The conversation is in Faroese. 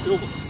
silver.